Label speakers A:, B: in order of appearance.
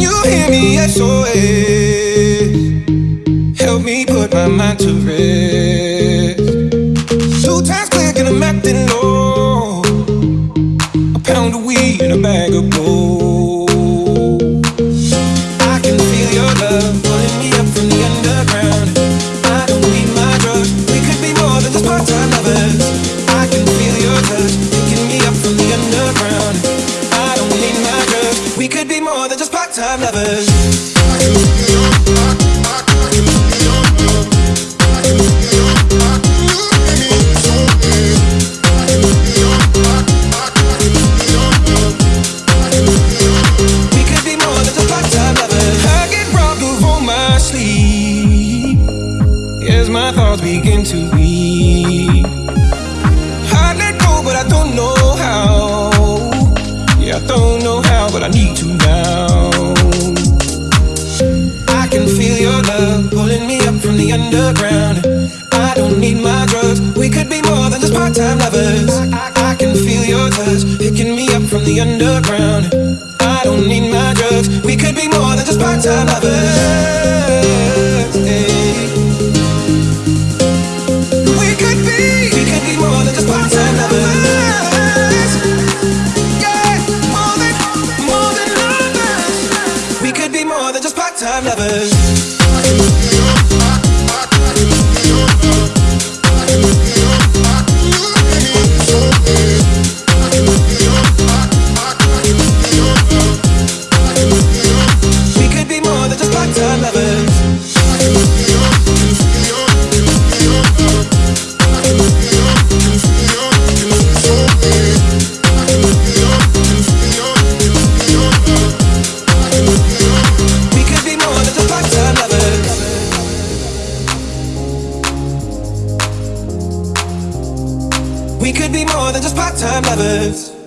A: You hear me? SOS. Help me put my mind to rest. Two times click and I'm acting low. A pound of weed and a bag of gold. I can feel your love pulling me up from the underground. Of all my sleep as my thoughts begin to. I let go, but I don't know how. Yeah, I don't know how, but I need to underground. I don't need my drugs. We could be more than just part-time lovers. I, I can feel your touch picking me up from the underground. I don't need my drugs. We could be more than just part-time lovers. We could be, we could be more than just part-time lovers. More than, more than lovers. We could be more than just part-time lovers. We could be more than just part-time lovers.